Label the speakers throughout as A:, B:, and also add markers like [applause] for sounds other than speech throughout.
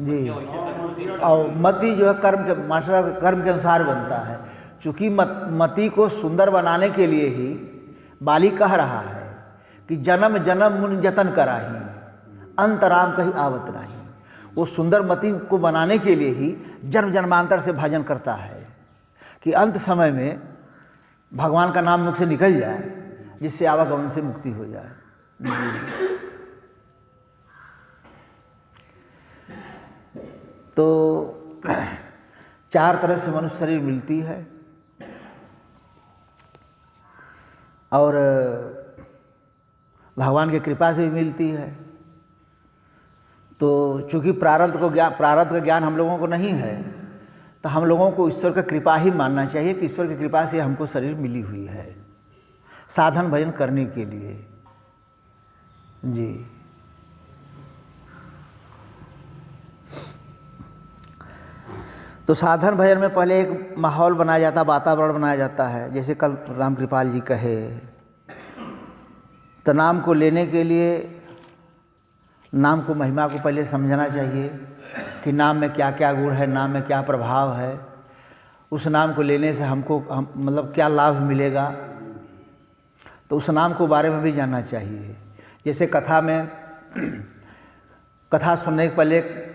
A: जी। और मति जो है कर्म के मास्टर साहब, कर्म के अनुसार बनता है। चूँकि मत मति को सुंदर बनाने के लिए ही बाली कह रहा है कि जन्म जन्म मुनि जतन कराही अंतराम कहीं आवत नहीं। वो सुंदर मति को बनाने के लिए ही जन्म जन्मांतर से भजन करता है कि अंत समय में भगवान का नाम मुख से निकल जाए जिससे आवागमन से मुक्ति हो जाए। [coughs] जी। तो [clears throat] चार तरह से मनुष्य शरीर मिलती है। और, भगवान की कृपा से भी मिलती है। तो चूँकि प्रारब्ध को ज्ञान प्रारब्ध का ज्ञान हम लोगों को नहीं है तो हम लोगों को ईश्वर का कृपा ही मानना चाहिए कि ईश्वर की कृपा से हमको शरीर मिली हुई है, साधन भजन करने के लिए। जी। तो साधन भजन में पहले एक माहौल बनाया जाता, वातावरण बनाया जाता है। जैसे कल राम कृपाल जी कहे तो नाम को लेने के लिए नाम को, महिमा को पहले समझना चाहिए कि नाम में क्या क्या गुण है, नाम में क्या प्रभाव है। उस नाम को लेने से हमको, हम मतलब क्या लाभ मिलेगा। तो उस नाम को बारे में भी जानना चाहिए। जैसे कथा में, कथा सुनने के पहले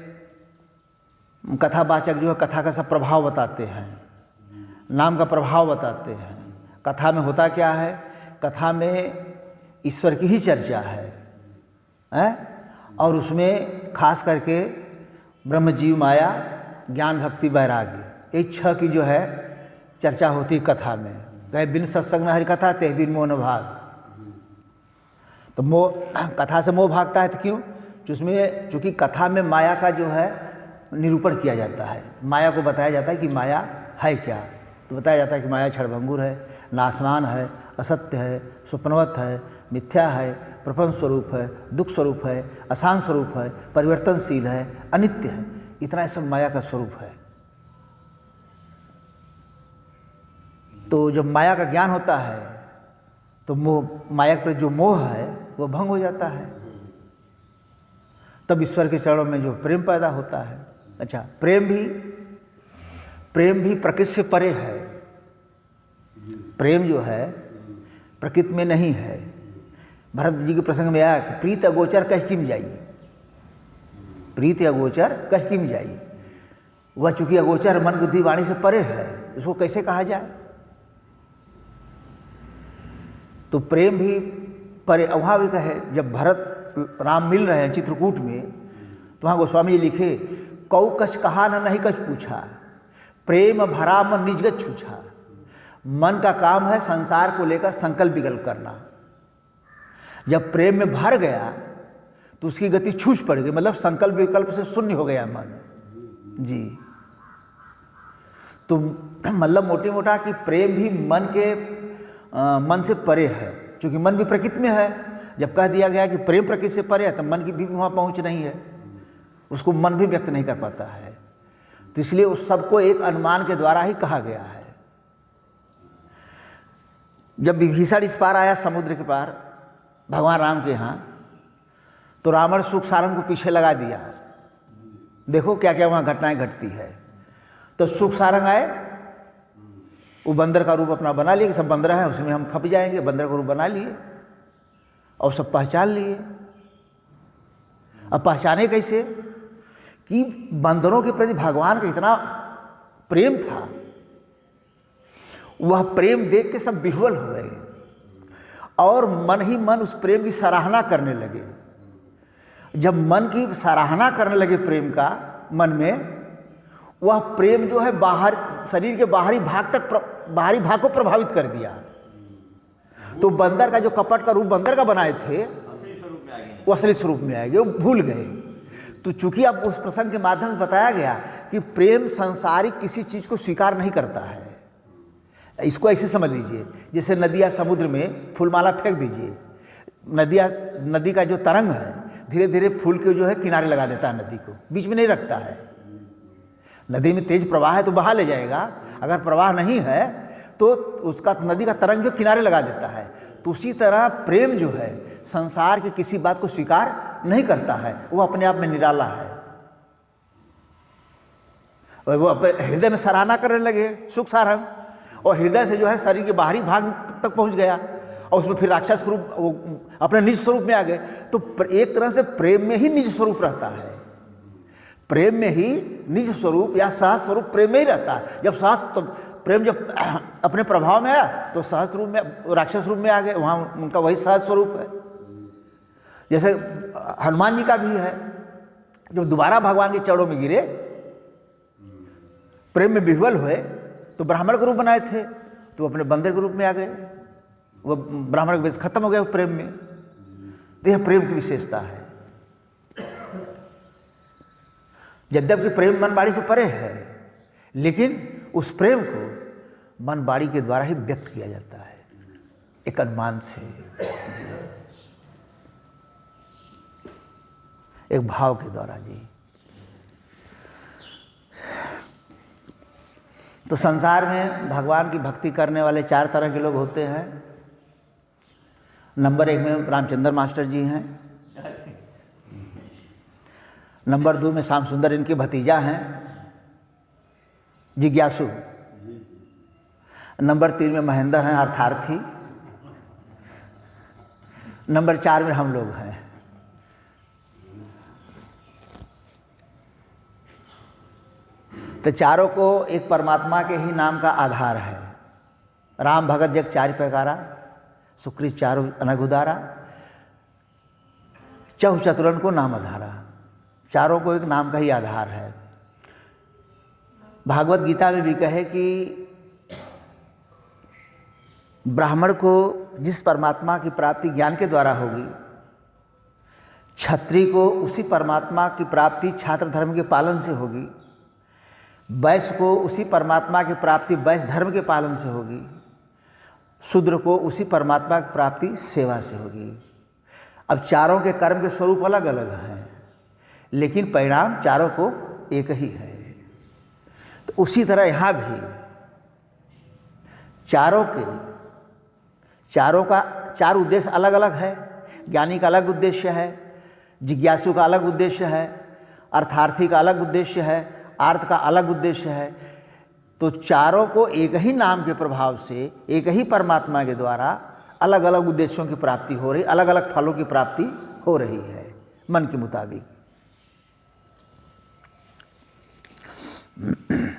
A: कथावाचक जो है, कथा का सब प्रभाव बताते हैं। नाम का प्रभाव बताते हैं। कथा में होता क्या है? कथा में ईश्वर की ही चर्चा है, हैं? और उसमें खास करके ब्रह्म जीव माया, ज्ञान भक्ति वैराग्य, ये छह की जो है चर्चा होती कथा में। कहे बिन सत्संग न हरि कथा, ते बिन मोह भाग। तो मोह, कथा से मोह भागता है तो क्यों? उसमें, चूँकि कथा में माया का जो है निरूपण किया जाता है। माया को बताया जाता है कि माया है क्या? तो बताया जाता है कि माया क्षणभंगुर है नासमान है, असत्य है, स्वप्नवत है, मिथ्या है, प्रपंच स्वरूप है, दुख स्वरूप है, अशांत स्वरूप है, परिवर्तनशील है, अनित्य है। इतना सब माया का स्वरूप है। तो जब माया का ज्ञान होता है तो मोह, माया पर जो मोह है, वो भंग हो जाता है। तब ईश्वर के चरणों में जो प्रेम पैदा होता है अच्छा प्रेम भी प्रेम भी प्रकृति से परे है। प्रेम जो है, प्रकृति में नहीं है। भरत जी के प्रसंग में आया कि प्रीत अगोचर कह किम जाई? प्रीत अगोचर कह किम जाई? वह चूँकि अगोचर मन बुद्धि वाणी से परे है उसको कैसे कहा जाए? तो प्रेम भी परे वहाँ भी कहे, जब भरत राम मिल रहे हैं चित्रकूट में तो वहाँ गोस्वामी जी लिखे कौ कछ कहा न नहीं कछ पूछा। प्रेम भरा मन निजगत छूछा। मन का काम है संसार को लेकर संकल्प विकल्प करना। जब प्रेम में भर गया तो उसकी गति छूछ पड़ गई मतलब संकल्प विकल्प से शून्य हो गया मन। जी। तो मतलब मोटे मोटा कि प्रेम भी मन के आ, मन से परे है क्योंकि मन भी प्रकृति में है। जब कह दिया गया कि प्रेम प्रकृति से परे है तो मन की भी वहाँ पहुँच नहीं है। उसको मन भी व्यक्त नहीं कर पाता है। तो इसलिए उस सबको एक अनुमान के द्वारा ही कहा गया है। जब विभीषण इस पार आया समुद्र के पार, भगवान राम के यहाँ तो रावण सुख सारंग को पीछे लगा दिया। देखो क्या क्या वहाँ घटनाएँ घटती है। तो सुख सारंग आए, वो बंदर का रूप अपना बना लिए, कि सब बंदर हैं, उसमें हम खप जाएँगे, बंदर का रूप बना लिए, और सब पहचान लिए। अब पहचाने कैसे? कि बंदरों के प्रति भगवान का इतना प्रेम था वह प्रेम देख के सब बिहवल हो गए और मन ही मन उस प्रेम की सराहना करने लगे। जब मन की सराहना करने लगे प्रेम का मन में वह प्रेम जो है बाहर शरीर के बाहरी भाग तक बाहरी भाग को प्रभावित कर दिया। तो बंदर का जो कपट का रूप बंदर का बनाए थे
B: असली स्वरूप में आ गए।
A: वो असली स्वरूप में आएँगे वो भूल गए। तो चूँकि अब उस प्रसंग के माध्यम से बताया गया कि प्रेम संसारिक किसी चीज़ को स्वीकार नहीं करता है। इसको ऐसे समझ लीजिए, जैसे नदिया समुद्र में फूलमाला फेंक दीजिए। नदिया, नदी का जो तरंग है धीरे धीरे फूल के जो है किनारे लगा देता है नदी को, बीच में नहीं रखता है। नदी में तेज प्रवाह है तो बहा ले जाएगा, अगर प्रवाह नहीं है तो उसका, नदी का तरंग जो किनारे लगा देता है। तो उसी तरह प्रेम जो है, संसार की किसी बात को स्वीकार नहीं करता है, वो अपने आप में निराला है। और वो हृदय में सराहना करने लगे, सुख सारंग। और हृदय से जो है, शरीर के बाहरी भाग तक पहुँच गया और उसमें फिर राक्षस स्वरूप, वो अपने निज स्वरूप में आ गए। तो एक तरह से प्रेम में ही निज स्वरूप रहता है। प्रेम में ही निज स्वरूप या सहज स्वरूप प्रेम में ही रहता है। जब सहज तो प्रेम जब [clears throat] अपने प्रभाव में आया तो सहज रूप में, राक्षस रूप में आ गए वहाँ उनका वही सहज स्वरूप है। जैसे हनुमान जी का भी है, जब दोबारा भगवान के चरणों में गिरे, प्रेम में विह्वल हुए तो ब्राह्मण के रूप बनाए थे तो अपने बंदर के रूप में आ गए। वो ब्राह्मण का वेश खत्म हो वो प्रेम में। तो यह प्रेम की विशेषता है। यद्यपि प्रेम मन बाड़ी से परे है, लेकिन उस प्रेम को मन बाड़ी के द्वारा ही व्यक्त किया जाता है, एक अनुमान से। एक भाव के द्वारा, जी। तो संसार में भगवान की भक्ति करने वाले चार तरह के लोग होते हैं। नंबर एक में रामचंद्र मास्टर जी हैं नंबर दो में श्याम सुंदर इनके भतीजा हैं। जिज्ञासु। नंबर तीन में महेंद्र हैं, अर्थार्थी। नंबर चार में हम लोग हैं। तो चारों को एक परमात्मा के ही नाम का आधार है। राम भगत जग चार पैकारा, सुकृत चारु अनघुदारा चहु चतुरन को नाम आधारा चारों को एक नाम का ही आधार है। भागवत गीता में भी कहे कि ब्राह्मण को जिस परमात्मा की प्राप्ति ज्ञान के द्वारा होगी छत्री को उसी परमात्मा की प्राप्ति छात्र धर्म के पालन से होगी, वैश्य को उसी परमात्मा की प्राप्ति वैश्य धर्म के पालन से होगी, शूद्र को उसी परमात्मा की प्राप्ति सेवा से होगी। अब चारों के कर्म के स्वरूप अलग अलग हैं। लेकिन परिणाम चारों को एक ही है। तो उसी तरह यहाँ भी चारों के, चारों का, चार उद्देश्य अलग अलग है। ज्ञानी का अलग उद्देश्य है, जिज्ञासु का अलग उद्देश्य है, अर्थार्थी का अलग उद्देश्य है, आर्थ का अलग उद्देश्य है। तो चारों को एक ही नाम के प्रभाव से, एक ही परमात्मा के द्वारा अलग अलग उद्देश्यों की प्राप्ति हो रही अलग अलग फलों की प्राप्ति हो रही है, मन के मुताबिक। Mm-hmm. [clears throat]